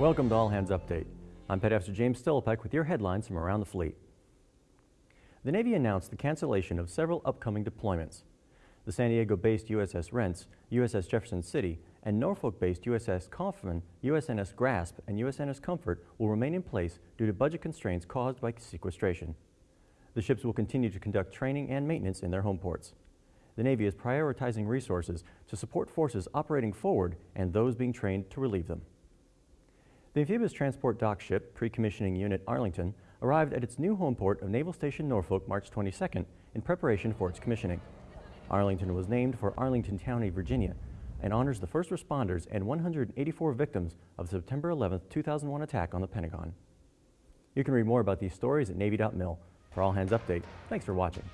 Welcome to All Hands Update. I'm Petty Officer James Stillipek with your headlines from around the fleet. The Navy announced the cancellation of several upcoming deployments. The San Diego-based USS Rentz, USS Jefferson City, and Norfolk-based USS Kauffman, USNS Grasp, and USNS Comfort will remain in place due to budget constraints caused by sequestration. The ships will continue to conduct training and maintenance in their home ports. The Navy is prioritizing resources to support forces operating forward and those being trained to relieve them. The amphibious transport dock ship pre-commissioning unit Arlington arrived at its new home port of Naval Station Norfolk March 22nd in preparation for its commissioning. Arlington was named for Arlington County, Virginia, and honors the first responders and 184 victims of the September 11, 2001 attack on the Pentagon. You can read more about these stories at Navy.mil. For All Hands Update, thanks for watching.